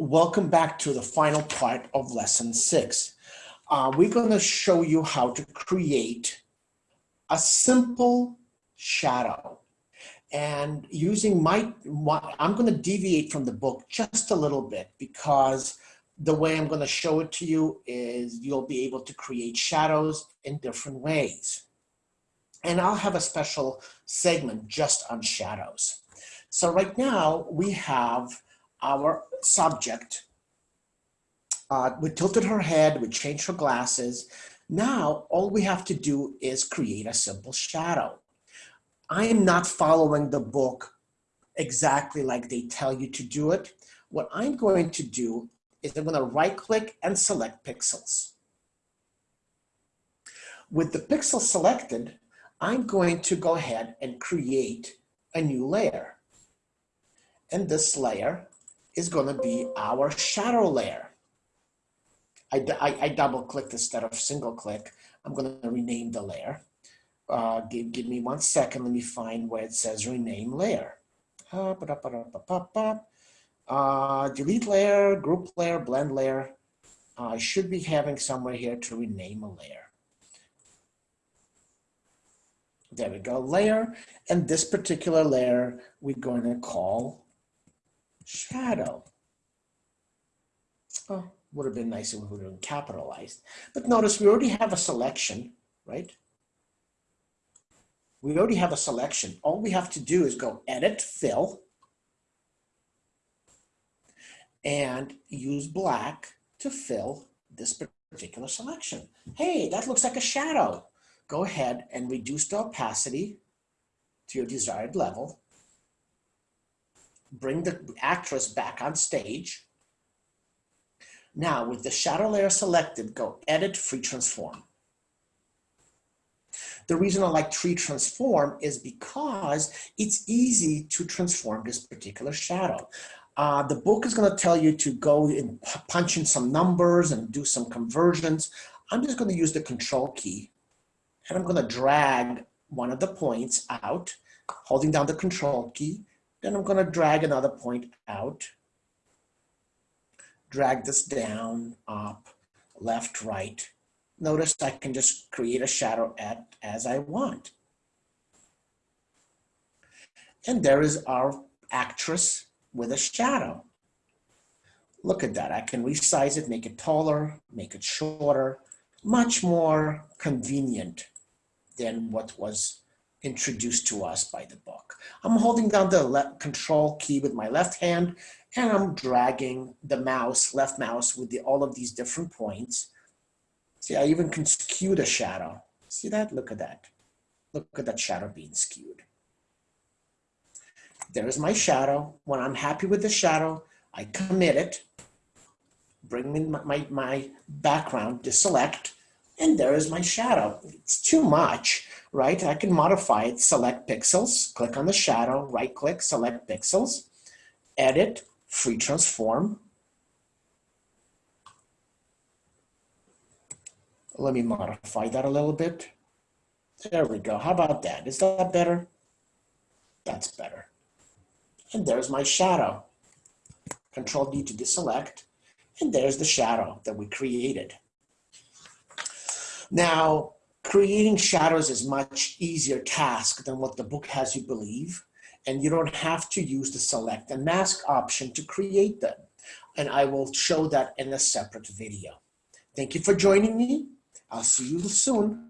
Welcome back to the final part of lesson six. Uh, we're going to show you how to create a simple shadow. And using my, my I'm going to deviate from the book just a little bit because the way I'm going to show it to you is you'll be able to create shadows in different ways. And I'll have a special segment just on shadows. So right now we have our subject. Uh, we tilted her head, we changed her glasses. Now, all we have to do is create a simple shadow. I am not following the book exactly like they tell you to do it. What I'm going to do is I'm going to right click and select pixels. With the pixel selected, I'm going to go ahead and create a new layer. And this layer is going to be our shadow layer. I, I, I double clicked instead of single click. I'm going to rename the layer. Uh, give, give me one second. Let me find where it says rename layer. Uh, delete layer, group layer, blend layer. Uh, I should be having somewhere here to rename a layer. There we go, layer. And this particular layer, we're going to call shadow. Oh, would have been nice if we would have capitalized. But notice we already have a selection, right? We already have a selection. All we have to do is go edit, fill, and use black to fill this particular selection. Hey, that looks like a shadow. Go ahead and reduce the opacity to your desired level bring the actress back on stage. Now with the shadow layer selected, go edit free transform. The reason I like free transform is because it's easy to transform this particular shadow. Uh, the book is going to tell you to go and punch in some numbers and do some conversions. I'm just going to use the control key and I'm going to drag one of the points out, holding down the control key, then I'm going to drag another point out, drag this down, up, left, right. Notice I can just create a shadow at, as I want. And there is our actress with a shadow. Look at that. I can resize it, make it taller, make it shorter, much more convenient than what was introduced to us by the book. I'm holding down the control key with my left hand and I'm dragging the mouse, left mouse with the, all of these different points. See, I even can skew the shadow. See that? Look at that. Look at that shadow being skewed. There's my shadow. When I'm happy with the shadow, I commit it, bring in my, my, my background, deselect, and there is my shadow. It's too much right? I can modify it, select pixels, click on the shadow, right click, select pixels, edit, free transform. Let me modify that a little bit. There we go. How about that? Is that better? That's better. And there's my shadow. Control D to deselect. And there's the shadow that we created. Now, creating shadows is much easier task than what the book has you believe. And you don't have to use the select and mask option to create them. And I will show that in a separate video. Thank you for joining me. I'll see you soon.